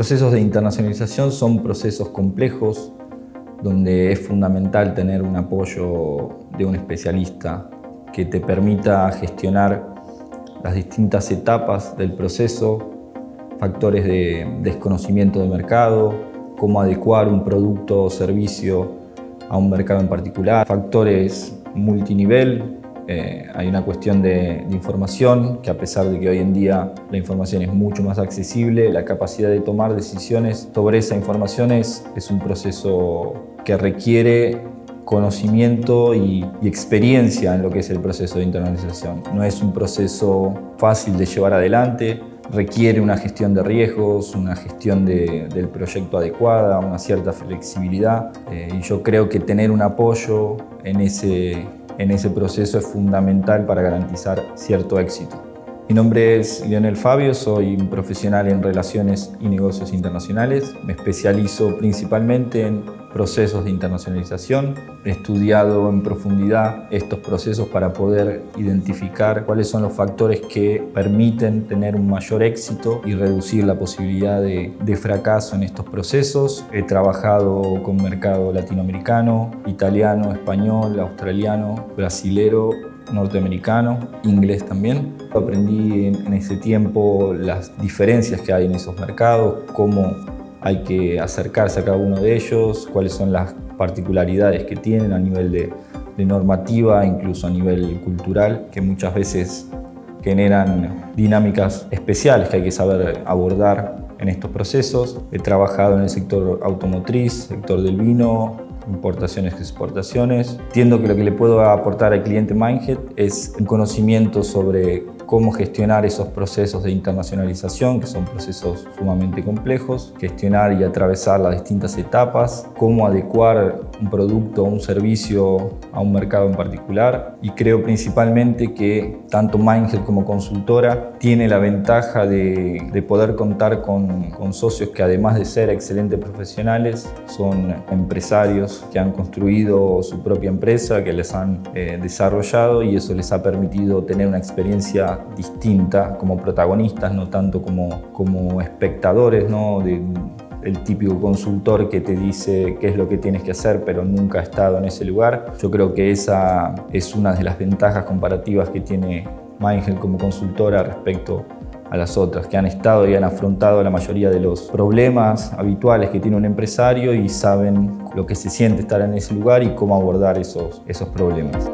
procesos de internacionalización son procesos complejos donde es fundamental tener un apoyo de un especialista que te permita gestionar las distintas etapas del proceso, factores de desconocimiento de mercado, cómo adecuar un producto o servicio a un mercado en particular, factores multinivel, eh, hay una cuestión de, de, información que a pesar de que hoy en día la información es mucho más accesible, la capacidad de tomar decisiones sobre esa información es, es un proceso que requiere conocimiento y, y, experiencia en lo que es el proceso de internalización. No es un proceso fácil de llevar adelante, requiere una gestión de riesgos, una gestión de, del proyecto adecuada, una cierta flexibilidad eh, y yo creo que tener un apoyo en ese, en ese proceso es fundamental para garantizar cierto éxito. Mi nombre es Lionel Fabio, soy un profesional en Relaciones y Negocios Internacionales. Me especializo principalmente en procesos de internacionalización. He estudiado en profundidad estos procesos para poder identificar cuáles son los factores que permiten tener un mayor éxito y reducir la posibilidad de, de fracaso en estos procesos. He trabajado con mercado latinoamericano, italiano, español, australiano, brasilero norteamericano, inglés también. Aprendí en, ese tiempo las diferencias que hay en esos mercados, cómo hay que acercarse a cada uno de ellos, cuáles son las particularidades que tienen a nivel de, de normativa, incluso a nivel cultural, que muchas veces generan dinámicas especiales que hay que saber abordar en estos procesos. He trabajado en el sector automotriz, sector del vino, importaciones exportaciones. Entiendo que lo que le puedo aportar al cliente Mindhead es un conocimiento sobre cómo gestionar esos procesos de internacionalización, que son procesos sumamente complejos, gestionar y atravesar las distintas etapas, cómo adecuar un producto o un servicio a un mercado en particular. Y creo principalmente que tanto Mindhead como consultora tiene la ventaja de, de poder contar con, con socios que además de ser excelentes profesionales son empresarios que han construido su propia empresa, que les han eh, desarrollado y eso les ha permitido tener una experiencia distinta como protagonistas, no tanto como, como espectadores, ¿no? De, el típico consultor que te dice qué es lo que tienes que hacer, pero nunca ha estado en ese lugar. Yo creo que esa es una de las ventajas comparativas que tiene Mindgel como consultora respecto a las otras, que han estado y han afrontado la mayoría de los problemas habituales que tiene un empresario y saben lo que se siente estar en ese lugar y cómo abordar esos, esos problemas.